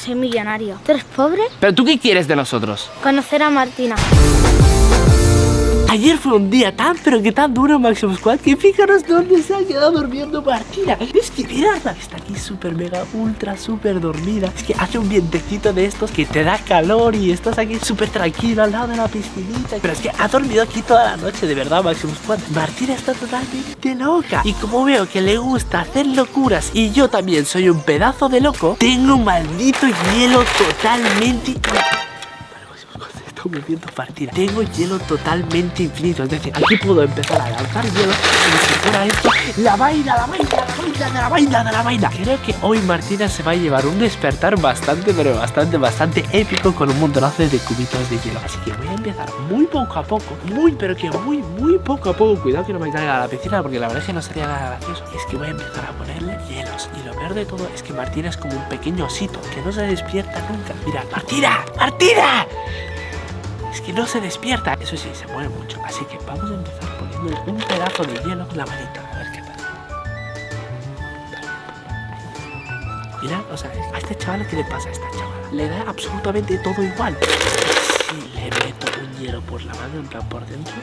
soy millonario. ¿Tú eres pobre? ¿Pero tú qué quieres de nosotros? Conocer a Martina. Ayer fue un día tan pero que tan duro Máximo Squad que fíjanos dónde se ha quedado durmiendo Martina. Es que miradla, está aquí súper mega ultra súper dormida. Es que hace un vientecito de estos que te da calor y estás aquí súper tranquilo al lado de la piscinita. Pero es que ha dormido aquí toda la noche, de verdad Máximo Squad. Martina está totalmente loca. Y como veo que le gusta hacer locuras y yo también soy un pedazo de loco, tengo un maldito hielo totalmente moviendo partida. Tengo hielo totalmente infinito. Es decir, aquí puedo empezar a lanzar hielo como si fuera esto. La vaina, la vaina, la vaina, de la vaina, de la vaina. Creo que hoy Martina se va a llevar un despertar bastante, pero bastante, bastante épico con un montonazo de cubitos de hielo. Así que voy a empezar muy poco a poco, muy, pero que muy, muy poco a poco. Cuidado que no me caiga a la piscina porque la verdad es que no sería nada gracioso. Es que voy a empezar a ponerle hielos. Y lo peor de todo es que Martina es como un pequeño osito que no se despierta nunca. Mira, Martina, Martina. Es que no se despierta. Eso sí, se mueve mucho. Así que vamos a empezar poniendo un pedazo de hielo en la manita. A ver qué pasa. Mira, o sea, a este chaval, ¿qué le pasa a esta chavala? Le da absolutamente todo igual. Si le meto un hielo por la mano, en plan por dentro.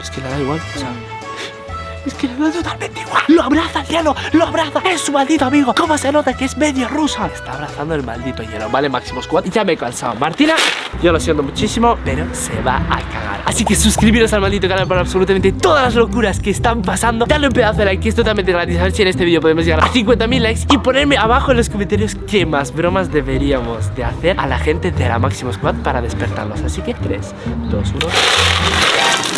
Es que le da igual, o sea. Es que le da totalmente igual. Lo abraza el hielo, lo abraza. Es su maldito amigo. ¿Cómo se nota que es medio rusa? Está abrazando el maldito hielo. Vale, Máximo Squad. Ya me he cansado. Martina, yo lo siento muchísimo, pero se va a cagar. Así que suscribiros al maldito canal para absolutamente todas las locuras que están pasando. Dale un pedazo de like, que es totalmente gratis. A ver si en este vídeo podemos llegar a 50.000 likes. Y ponerme abajo en los comentarios qué más bromas deberíamos de hacer a la gente de la Máximo Squad para despertarlos. Así que 3, 2, 1.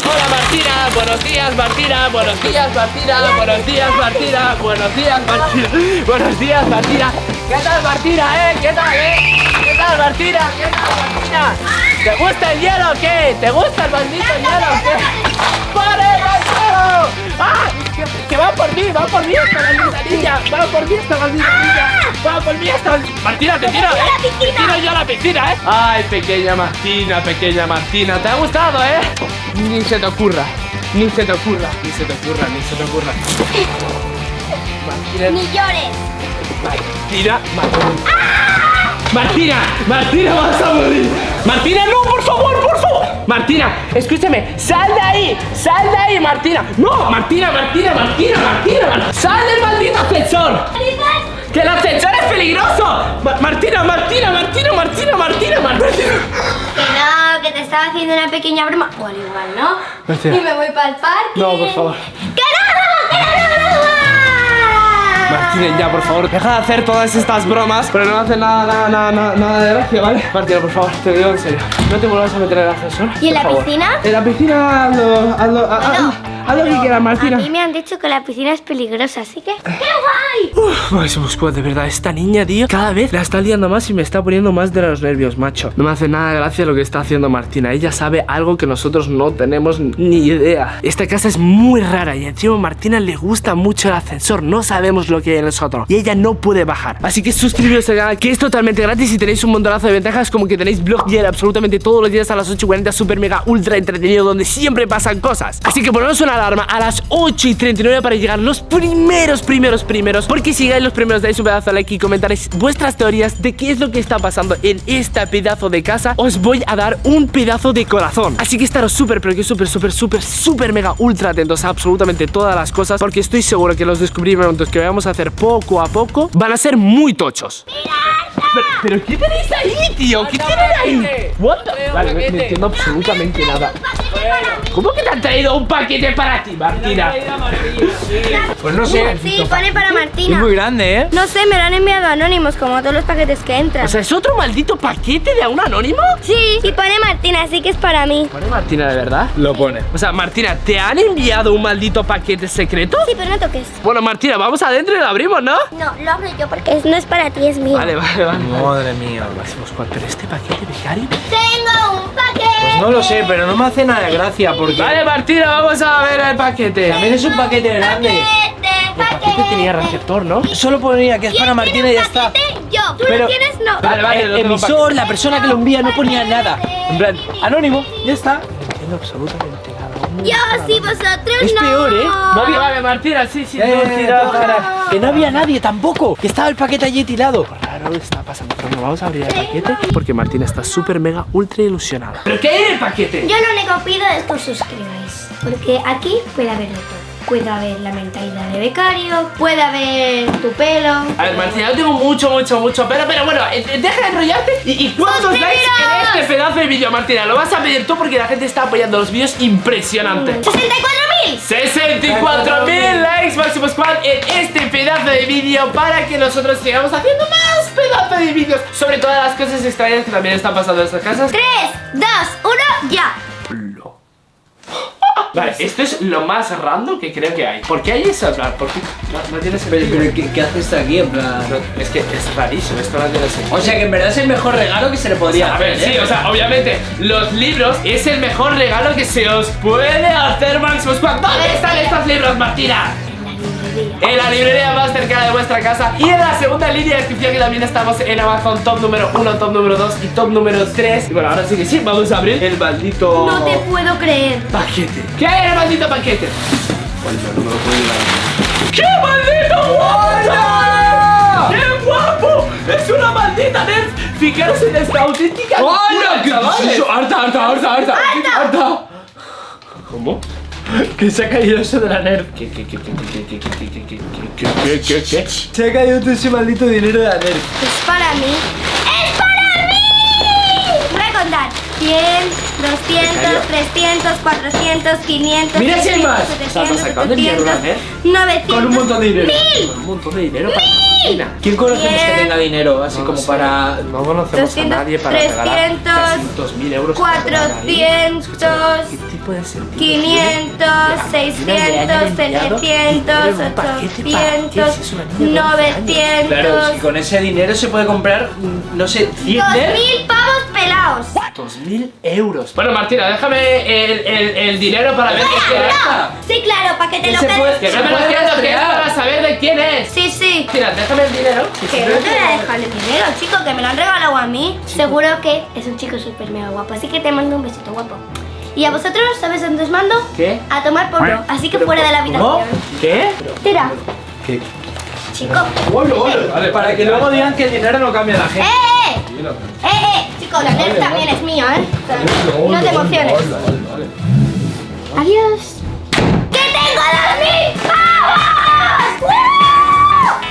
Hola Martina, buenos días Martina, buenos días Martina, buenos días Martina, buenos días Martina, buenos días Martina. ¿Qué tal Martina, eh? ¿Qué tal, eh? ¿Qué tal Martina? ¿Qué tal Martina? ¿Te gusta el hielo o qué? ¿Te gusta el maldito hielo o qué? ¡Pare, hielo! ¡Ah! Que va por mí, va por mí va por mí esta maldita niña, va por mí esta Martina, te tiro, eh. Te tiro yo a la piscina, eh. Ay, pequeña Martina, pequeña Martina, ¿te ha gustado, eh? Ni se te ocurra, ni se te ocurra, ni se te ocurra, ni se te ocurra. Martina, Ni llores. Martina, Martina. Martina, Martina, vas a morir. Martina, no, por favor, por favor. Martina, escúchame, sal de ahí, sal de ahí, Martina. No, Martina, Martina, Martina, Martina, Mar- sal del maldito ascensor. Que el ascensor es peligroso. Ma- Martina, Martina, Martina, Martina, Martina, Martina. Que no, que te estaba haciendo una pequeña broma. O al igual, ¿no? Martina. Y me voy para el parque. No, por favor. ¡Que Ya, por favor, deja de hacer todas estas bromas, pero no hace nada, nada, nada, nada, nada de gracia, ¿vale? Martina, por favor, te lo digo en serio. No te vuelvas a meter en el ascensor. ¿Y en la favor. piscina? En la piscina, hazlo, hazlo, ha- Bueno, haz, lo que quieras, Martina. A mí me han dicho que la piscina es peligrosa, así que. ¡Qué guay! Uf, Máximo Squad, de verdad, esta niña, tío, cada vez la está liando más y me está poniendo más de los nervios, macho. No me hace nada de gracia lo que está haciendo Martina. Ella sabe algo que nosotros no tenemos ni idea. Esta casa es muy rara y encima a Martina le gusta mucho el ascensor. No sabemos lo que hay en nosotros y ella no puede bajar. Así que suscribiros al canal, que es totalmente gratis y tenéis un montonazo de ventajas, como que tenéis blog diario absolutamente todos los días a las 8.40, super mega ultra entretenido, donde siempre pasan cosas. Así que ponemos una alarma a las 8 y 39 para llegar los primeros, primeros, primeros. Porque si llegáis los primeros, dais un pedazo de like y comentaréis vuestras teorías de qué es lo que está pasando en esta pedazo de casa. Os voy a dar un pedazo de corazón. Así que estaros súper, pero que súper, súper, súper, súper mega ultra atentos a absolutamente todas las cosas. Porque estoy seguro que los descubrimientos que vamos a hacer poco a poco van a ser muy tochos. Pero, pero ¿qué tenéis ahí, tío? ¿Qué tienen ahí? What Vale, no, no entiendo absolutamente nada. ¿Cómo que te han traído un paquete para ti, Martina? Pues no sé. Sí, pone para Es Martina. muy grande, ¿eh? No sé, me lo han enviado anónimos, como todos los paquetes que entran. O sea, ¿es otro maldito paquete de un anónimo? sí, y pone Martina, así que es para mí. ¿Pone Martina de verdad? Lo pone. O sea, Martina, ¿te han enviado un maldito paquete secreto? Sí, pero no toques. Bueno, Martina, vamos adentro y lo abrimos, ¿no? No, lo abro yo porque es- no es para ti, es mío. Vale, vale, vale. Madre mía. Máximo Squad, pero este paquete de Gary. Tengo un paquete. No lo sé, pero no me hace nada de gracia porque Vale, Martina, vamos a ver el paquete. también es un paquete grande. El paquete tenía receptor, ¿no? Solo ponía que es para Martina y ya está. Yo. Tú Pero- lo tienes, no. Vale, vale, El emisor, la persona que lo envía no ponía nada. En plan, anónimo, ya está. No entiendo absolutamente nada. Yo sí, vosotros Es no. peor, ¿eh? Vale, vale, Martina, sí, sí, Eh, tira. para- Que no había nadie tampoco. Que estaba el paquete allí tirado. Raro está pasando, pero no vamos a abrir el paquete porque Martina está súper mega ultra ilusionada. ¿Pero qué hay en el paquete? Yo lo único que pido es que os suscribáis. Porque aquí puede haber de todo. Puede haber la mentalidad de becario, puede haber tu pelo. A ver, Martina, yo tengo mucho, mucho, mucho pero, pero bueno, eh, eh, deja de enrollarte. ¿Y, y cuántos likes en este pedazo de vídeo, Martina? Lo vas a pedir tú porque la gente está apoyando los vídeos impresionante. ¡64.000! 64.000 likes Máximo Squad en este pedazo de vídeo para que nosotros sigamos haciendo más pedazos de vídeos sobre todas las cosas extrañas que también están pasando en estas casas. 3, 2, 1, ya. Vale, esto es lo más random que creo que hay. ¿Por qué hay eso? En plan, ¿Por qué? No, no tiene sentido. Pero, pero ¿qué, qué haces aquí en plan? No, es que es rarísimo, esto no tiene sentido. O sea que en verdad es el mejor regalo que se le podría A ver, hacer. sí, ¿eh? o sea, obviamente, los libros es el mejor regalo que se os puede hacer, Máximo Squad. ¿Dónde están estos libros, Martina? En la librería más cercana de vuestra casa y en la segunda línea de descripción que también estamos en Amazon top número 1, top número 2 y top número 3 Y bueno, ahora sí que sí, vamos a abrir el maldito No te puedo creer. paquete ¿Qué hay en el maldito paquete? Oye, no me lo puedo llevar ¡Qué maldito guapo! ¡Qué guapo! ¡Es una maldita nerd! Fijaros en esta auténtica ¡Hola! ¿Qué es eso? ¡Harta, harta, harta, harta! ¡Harta! ¿Cómo? que se ha caído eso de la NERD. ¿Qué, qué, qué, qué, qué, qué, qué, qué, qué, qué, Se ha caído todo ese maldito dinero de la NERD. Es para mí. ¡Es para mí! Voy a contar. 100, 200, 300, 400, 500, ¡Mira si hay más! 700, sacando 800, el 900, Con un montón de dinero. ¡Mil! Con un montón de dinero para ¿Quién conocemos que tenga dinero? Así no como sé. para... No conocemos 200, a nadie para 300, regalar 300, 400, 400 puede ser. 500, 600, 700, 800, 900. Claro, si con ese dinero se puede comprar, mm, no sé, 100 mil pavos pelados. 2.000 euros. Bueno, Martina, déjame el, el, el dinero para ver qué es. Sí, claro, para que te lo pegues. Que no me lo entiendo, que para saber de quién es. Sí, sí. Mira, déjame el dinero. Que, que no te voy a dejar el dinero, chico, que me lo han regalado a mí. Seguro que es un chico súper mega guapo, así que te mando un besito guapo. Y a vosotros, ¿sabes dónde os mando? ¿Qué? A tomar por así que fuera de la ¿Cómo? habitación. ¿Qué? Tira, ¿Qué? chico. Vale, para que luego digan que el dinero no cambia a la ¡Eh, gente. eh! ¡Eh, eh! Chico, la también es mía, ¿eh? No te emociones. Adiós. ¡Que tengo dos mil pavos!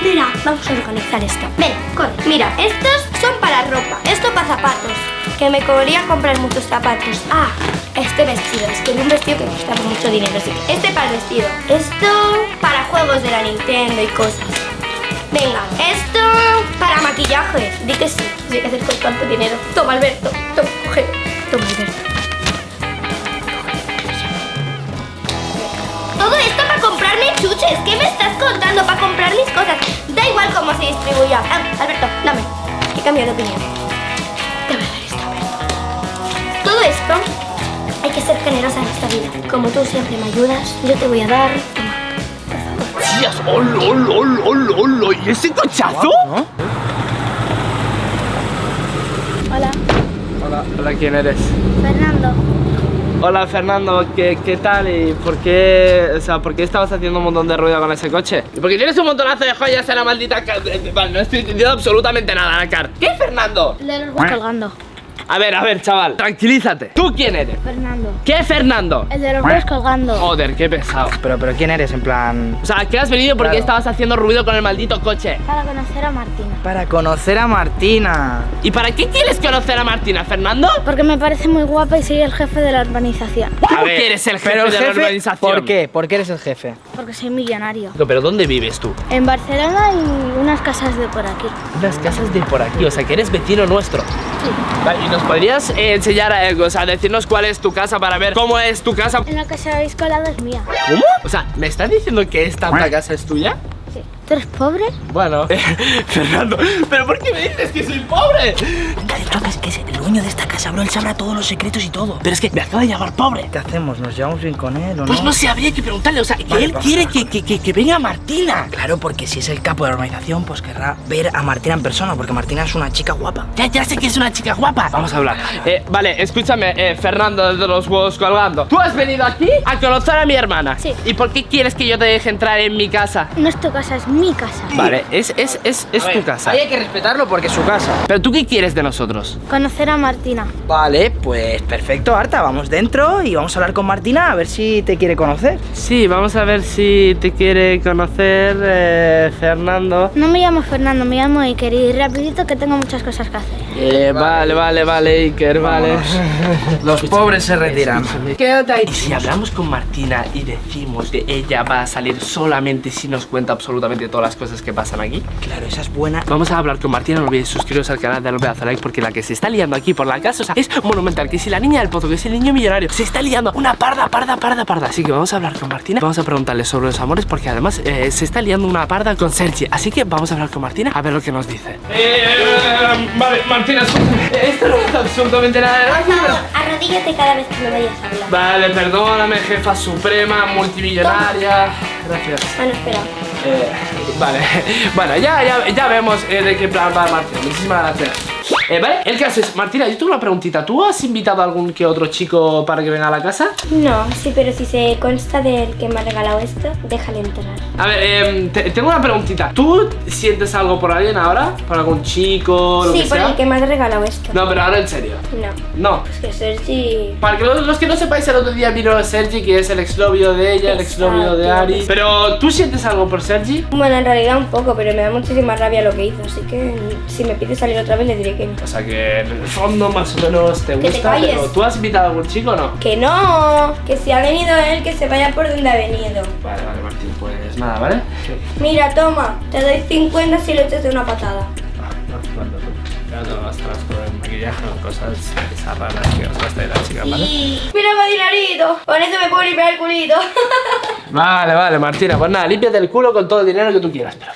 Mira, vamos a organizar esto. Ven, corre. Mira, estos son para ropa. Esto para zapatos. Que me podría comprar muchos zapatos. Ah, este vestido. Es que es un vestido que cuesta mucho dinero. Así este para el vestido. Esto para juegos de la Nintendo y cosas. Venga, esto para maquillaje. Di que sí. Sí, que hacer con tanto dinero. Toma, Alberto. Toma, coge. Toma, Alberto. Todo esto para comprarme chuches. ¿Qué me estás contando? Para comprar mis cosas. Da igual cómo se distribuya. Ah, Alberto, dame. He cambiado de opinión. Que ser generosa en esta vida. Como tú siempre me ayudas, yo te voy a dar. Toma. ¡Tías! ¡Hola, hola, hola, hola, hola! ¿Y ese cochazo? Hola, Hola, hola, ¿quién eres? Fernando. Hola Fernando, ¿qué, ¿qué tal? ¿Y por qué, o sea, por qué estabas haciendo un montón de ruido con ese coche? ¿Y porque tienes un montonazo de joyas en la maldita Vale, no estoy entendiendo absolutamente nada, Nakar ¿Qué, Fernando? Le los voy colgando. A ver, a ver, chaval, tranquilízate ¿Tú quién eres? Fernando. ¿Qué, Fernando? El de los huevos colgando. Joder, qué pesado Pero, pero ¿quién eres en plan? O sea, ¿qué has venido porque Claro. estabas haciendo ruido con el maldito coche? Para conocer a Martina. Para conocer a Martina. ¿Y para qué quieres conocer a Martina, Fernando? Porque me parece muy guapa y soy el jefe de la urbanización. ¿Cómo que eres el jefe Pero el de la urbanización? ¿por qué? ¿Por qué eres el jefe? Porque soy millonario. No, ¿Pero dónde vives tú? En Barcelona y unas casas de por aquí. Unas casas de por aquí, o sea, que eres vecino nuestro Sí. Vale, ¿y nos podrías eh, enseñar algo? O sea, decirnos cuál es tu casa para ver cómo es tu casa En la que se habéis colado es mía. ¿Cómo? O sea, ¿me estás diciendo que esta casa es tuya? ¿Tú eres pobre? Bueno, Fernando, ¿pero por qué me dices que soy pobre? Venga, entonces, que es el dueño de esta casa, bro. Él sabrá todos los secretos y todo. Pero es que me acaba de llamar pobre. ¿Qué hacemos? ¿Nos llevamos bien con él o Pues no? no sé, habría que preguntarle, o sea, que Vale, él quiere que, que, que, que venga Martina. Claro, porque si es el capo de la organización, pues querrá ver a Martina en persona, porque Martina es una chica guapa. Ya, ya sé que es una chica guapa. Vamos a hablar. Eh, vale, escúchame, eh, Fernando de los huevos colgando. ¿Tú has venido aquí a conocer a mi hermana? Sí. ¿Y por qué quieres que yo te deje entrar en mi casa? No es tu casa, es mi casa. Vale, es, es, es, es ver, tu casa. Ahí hay que respetarlo porque es su casa. Pero tú qué quieres de nosotros? Conocer a Martina. Vale, pues perfecto, Arta. Vamos dentro y vamos a hablar con Martina a ver si te quiere conocer. Sí, vamos a ver si te quiere conocer eh, Fernando. No me llamo Fernando, me llamo Iker y rapidito que tengo muchas cosas que hacer. Eh, vale, vale, vale, Iker, vale. Los pobres se retiran. Escúchame, Quédate ahí. Y si hablamos con Martina y decimos que ella va a salir solamente si nos cuenta absolutamente todas las cosas que pasan aquí. Claro, esa es buena. Vamos a hablar con Martina, no olvidéis suscribiros al canal, darle a hacer like porque la que se está liando aquí por la casa, o sea, es monumental. Que si la niña del pozo, que si el niño millonario, se está liando una parda, parda, parda, parda. Así que vamos a hablar con Martina, vamos a preguntarle sobre los amores porque además eh, se está liando una parda con Sergi. Así que vamos a hablar con Martina a ver lo que nos dice. vale, Martina, esto no es absolutamente nada de Arrodíllate cada vez que me vayas a hablar. Vale, perdóname, jefa suprema, multimillonaria. Gracias. Bueno, espera. Eh, vale, bueno, ya, ya, ya vemos eh, de qué plan va Martina. Muchísimas gracias. Eh, vale, el caso es, Martina, yo tengo una preguntita. ¿Tú has invitado a algún que otro chico para que venga a la casa? No, sí, pero si se consta del que me ha regalado esto, déjale entrar. A ver, eh, te- tengo una preguntita. ¿Tú sientes algo por alguien ahora? ¿Por algún chico, lo Sí, que por sea? el que me ha regalado esto. No, pero ahora en serio. No. No. Es que Sergi... Para que los, los que no sepáis, el otro día vino Sergi, que es el exnovio de ella, el exnovio de. Ari. Pero, ¿tú sientes algo por Sergi? Bueno, en realidad un poco, pero me da muchísima rabia lo que hizo, así que si me pide salir otra vez le diré que no. O sea que en el fondo más o menos te gusta, pero ¿tú has invitado a algún chico o no? Que no, que si ha venido él, que se vaya por donde ha venido. Vale, vale, Martín, pues nada, ¿vale? Mira, toma, te doy 50 si lo echas de una patada. Ya no gastarás con el maquillaje o cosas esas raras que os gasta de la chica, ¿vale? Mira, mi dinerito, con eso me puedo limpiar el culito. Vale, vale, Martina, pues nada, límpiate el culo con todo el dinero que tú quieras. Pero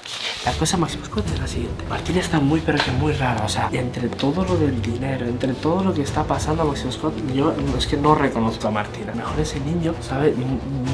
la cosa más oscura es la siguiente. Martina está muy, pero que muy rara. O sea, entre todo lo del dinero, entre todo lo que está pasando a Maximo Scott, yo es que no reconozco a Martina. Mejor ese niño sabe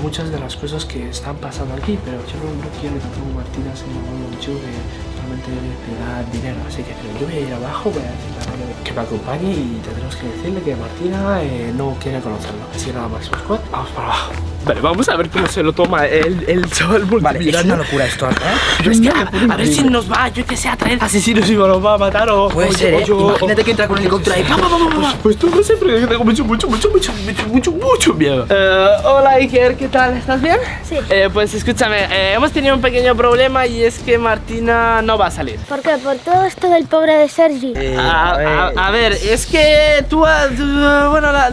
muchas de las cosas que están pasando aquí, pero yo no, quiero que tampoco Martina se me vuelva un chico que solamente le da dinero. Así que yo voy a ir abajo, voy a decirle a Mario que me acompañe y tendremos que decirle que Martina eh, no quiere conocerlo. Así que nada, Maximo Scott, vamos para abajo. Vale, vamos a ver cómo se lo toma el, el chaval Vale, es una locura esto, ¿eh? Pero es que a, a ver si nos va, yo que sé, a traer asesinos y nos va a matar o... Puede o- ser, ¿eh? yo- Imagínate que entra con el pa, pa, pa. Pues tú no sé, pero yo tengo mucho, mucho, mucho, mucho, mucho, mucho, mucho miedo. Eh, hola Iker, ¿qué tal? ¿Estás bien? Sí. Eh, pues escúchame, eh, hemos tenido un pequeño problema y es que Martina no va a salir. ¿Por qué? Por todo esto del pobre de Sergi. Eh, A, a ver, a- a ver, es que tú, ah, ah, bueno, la-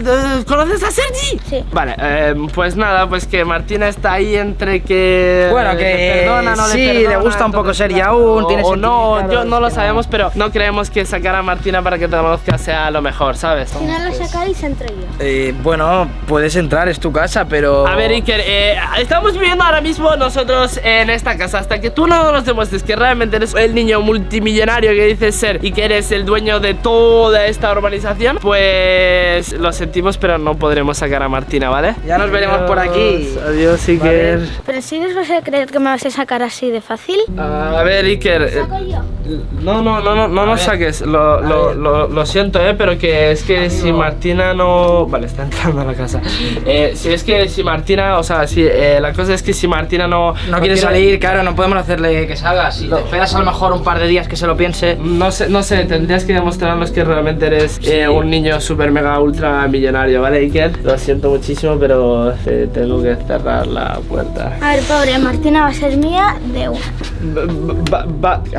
¿conoces a Sergi? Sí. Vale, eh, pues nada, pues que Martina está ahí entre que... Bueno, le que perdona, no sí, le, le perdona, gusta un poco claro, aún, o- tiene O no, yo no lo sabemos, pero no creemos que sacar a Martina para que te conozca sea lo mejor, ¿sabes? Si no lo sacáis, entro yo. eh, bueno, puedes entrar, es tu casa, pero... A ver, Iker, eh, estamos viviendo ahora mismo nosotros en esta casa hasta que tú no nos demuestres que realmente eres el niño multimillonario que dices ser y que eres el dueño de toda esta urbanización, pues lo sentimos, pero no podremos sacar a Martina, ¿vale? Ya nos veremos por aquí. Adiós, Iker. Pero si os vas a creer que me vas a sacar así de fácil. A ver, Iker. eh, ¿Saco yo? No, no, no, no, no nos saques. Lo, lo, lo, lo siento, eh, pero que es que si Martina no. Vale, está entrando a la casa. Eh, si es que si Martina, o sea, si eh, la cosa es que si Martina no. No quiere salir, claro, no podemos hacerle que salga. Si te esperas a lo mejor un par de días que se lo piense. No sé, no sé, tendrías que demostrarnos que realmente eres eh, un niño super mega ultra millonario, ¿vale, Iker? Lo siento muchísimo, pero eh, tengo que cerrar la puerta. A ver, pobre, Martina va a ser mía de una.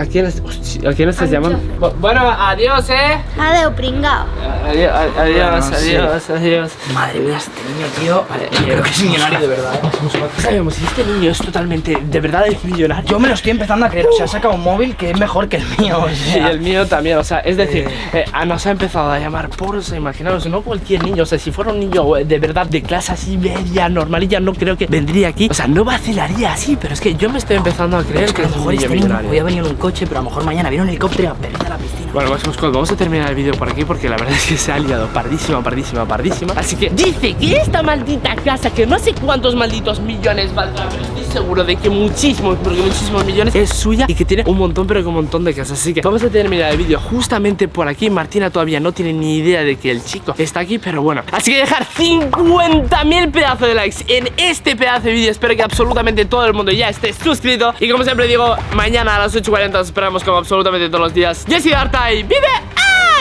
¿A quién ¿A quién estás llamando? Bueno, adiós, eh. Adeu, pringao. Adiós, adiós, Bueno, sí. adiós, adiós. Madre mía, este niño, tío. Vale, yo creo que es millonario de verdad. ¿eh? Sabemos si este niño es totalmente, de verdad es millonario. Yo me lo estoy empezando a creer. O sea, ha sacado un móvil que es mejor que el mío. O Y sea, el mío también, o sea, es decir, eh, a- nos ha empezado a llamar por, imaginaos, no cualquier niño, o sea, si fuera un niño eh, de verdad de clase así media, normalilla, no creo que vendría aquí, o sea, no vacilaría así, pero es que yo me estoy empezando a creer que a es lo mejor este niño a venir en un coche, pero a lo mejor mañana viene un helicóptero y a perder a la piscina. Bueno, Máximo Squad, vamos a terminar el vídeo por aquí porque la verdad es que se ha liado pardísima, pardísima, pardísima. Así que dice que esta maldita casa, que no sé cuántos malditos millones valdrá, pero seguro de que muchísimos, porque muchísimos millones es suya y que tiene un montón, pero que un montón de casas. Así que vamos a terminar el vídeo justamente por aquí. Martina todavía no tiene ni idea de que el chico está aquí, pero bueno. Así que dejar 50.000 pedazos de likes en este pedazo de vídeo. Espero que absolutamente todo el mundo ya esté suscrito. Y como siempre digo, mañana a las 8.40 os esperamos como absolutamente todos los días. Yo soy Darta y vive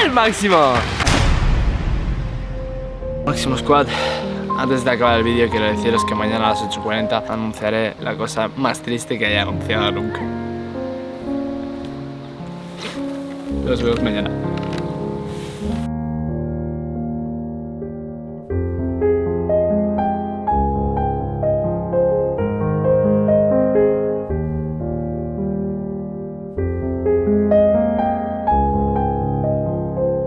al máximo. Máximo Squad. Antes de acabar el vídeo quiero deciros que mañana a las 8.40 anunciaré la cosa más triste que haya anunciado nunca. Nos vemos mañana.